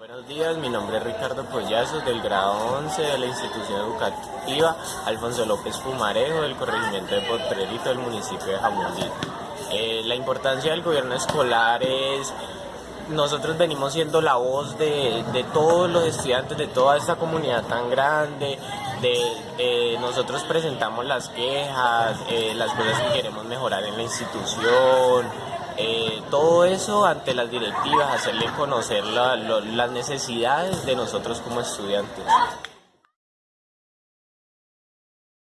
Buenos días, mi nombre es Ricardo Collazos del grado 11 de la institución educativa Alfonso López Fumarejo del corregimiento de Potrerito del municipio de Jamundí. Eh, la importancia del gobierno escolar es, nosotros venimos siendo la voz de, todos los estudiantes de toda esta comunidad tan grande, de, nosotros presentamos las quejas, eh, las cosas que queremos mejorar en la institución, eh, todo eso ante las directivas, hacerle conocer las necesidades de nosotros como estudiantes.